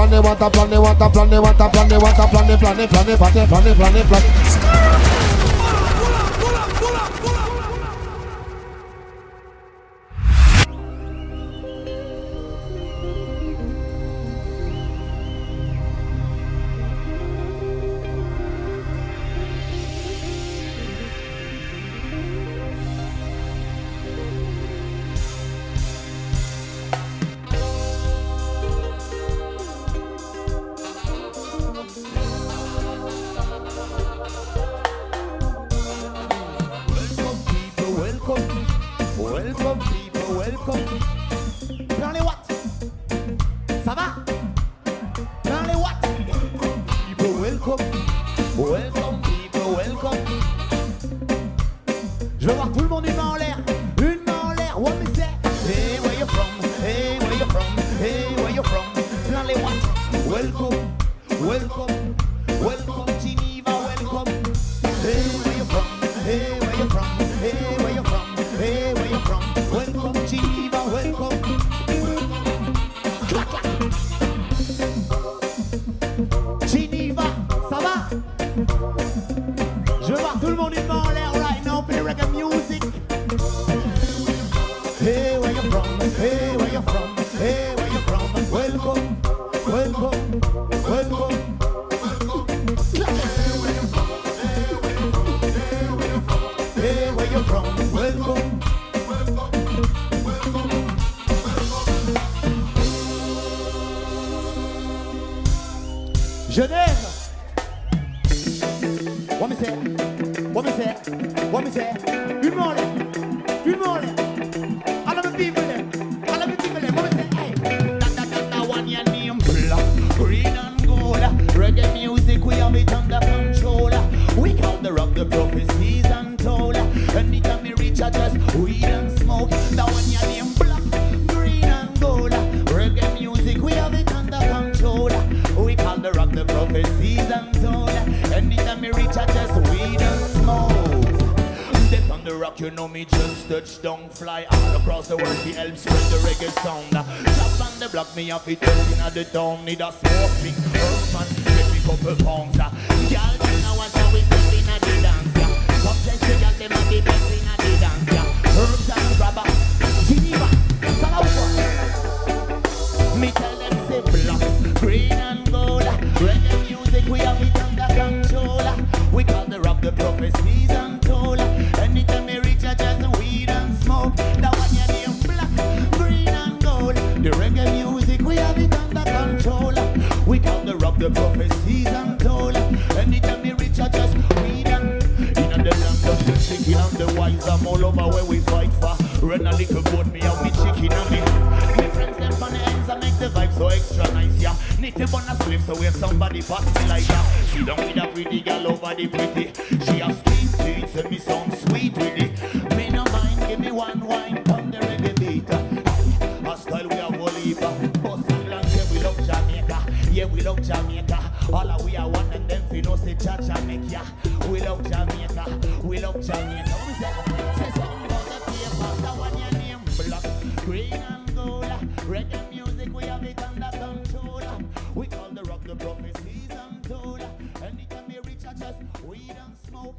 plan, they want a plan, they want a plan, they want a plan, they want a plan, they plan, they plan, they plan, they plan, they plan, they plan. Dans les watts. Ça va? Dans les watts. People, welcome. Welcome people, welcome. Je veux voir tout le monde une main en l'air. Une main en l'air. What me say? Hey, where you from? Hey, where you from? Hey, where you from? Dans les watts. Welcome. Welcome. Welcome Geneva, welcome. Hey, where you from? Hey, where you from? Hey, where you from? Hey, where you from? Je voir tout le monde main en l'air right now the reggae music. Hey, where you from? Hey, where you from? Hey, where you from? Welcome, welcome, welcome. Hey, where you from? Genève. What me say? What me say? Une main en l'air. Une main. All of the people there. All of the people there. What me say? Hey. That, that, that, that one your name black, green and gold. Reggae music, we have it under control. We call the rock the prophecies Rock, you know me just touch down, fly all across the world to help spread the reggae sound. Uh, Chop on the block, me off it at the town, need a smoke, smoking earthman, get me couple pounds. Uh. Girl, you know what we step in at the dance, yeah. Come test the girl, them at the best in the dance, yeah. Herbs and grabber, Geneva, Salawa. Me tell them say control. We call the rock the prophecies untold. Anytime we reach a just weed and in the land of the chicken and the wise, I'm all over where we fight for. Run a little boat, me and me chicken and me. Me friends them on the ends and make the vibe so extra nice, yeah. Need to burn a slip so we have somebody pass me like that. Sit down with a pretty girl over the pretty. She a sweet teeth, so me sound sweet with it. Yeah, we love Jamaica. All of we are one and them fi know say cha Jamaica. We love Jamaica. We love Jamaica. We say? Say something about the paper. That one your name black, green and gold. Reggae music we have it under control. We call the rock the prophecies untold. Anytime we reach a just weed and smoke.